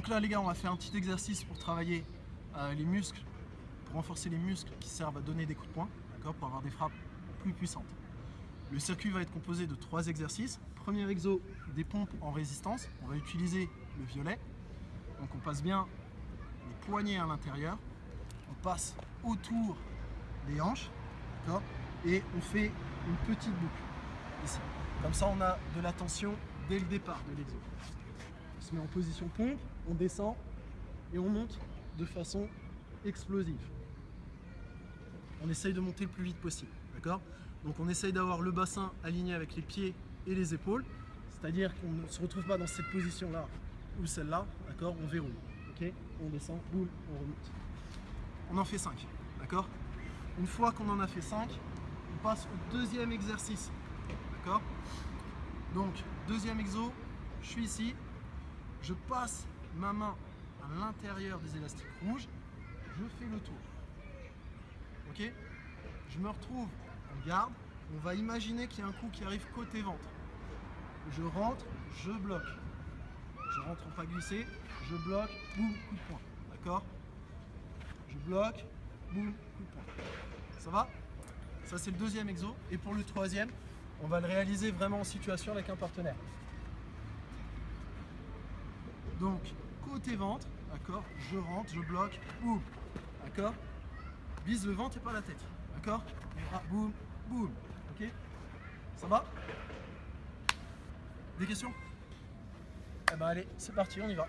Donc là les gars, on va faire un petit exercice pour travailler euh, les muscles, pour renforcer les muscles qui servent à donner des coups de poing, pour avoir des frappes plus puissantes. Le circuit va être composé de trois exercices. Premier exo, des pompes en résistance. On va utiliser le violet. Donc on passe bien les poignets à l'intérieur. On passe autour des hanches, et on fait une petite boucle ici. Comme ça, on a de la tension dès le départ de l'exo. On se met en position pompe, on descend et on monte de façon explosive. On essaye de monter le plus vite possible, d'accord? Donc on essaye d'avoir le bassin aligné avec les pieds et les épaules, c'est-à-dire qu'on ne se retrouve pas dans cette position-là ou celle-là, d'accord? On verrouille, ok? On descend, on remonte. On en fait 5, d'accord? Une fois qu'on en a fait 5, on passe au deuxième exercice, d'accord? Donc, deuxième exo, je suis ici, je passe ma main à l'intérieur des élastiques rouges, je fais le tour. Ok? Je me retrouve en garde, on va imaginer qu'il y a un coup qui arrive côté ventre. Je rentre, je bloque. Je rentre en pas glissé, je bloque, boum, coup de poing. D'accord? Je bloque, boum, coup de poing. Ça va? Ça c'est le deuxième exo. Et pour le troisième, on va le réaliser vraiment en situation avec un partenaire. Donc, côté ventre, d'accord Je rentre, je bloque, boum, d'accord. Vise le ventre et pas la tête, d'accord. Boum, boum, ok. Ça va? Des questions? Eh ben allez, c'est parti, on y va.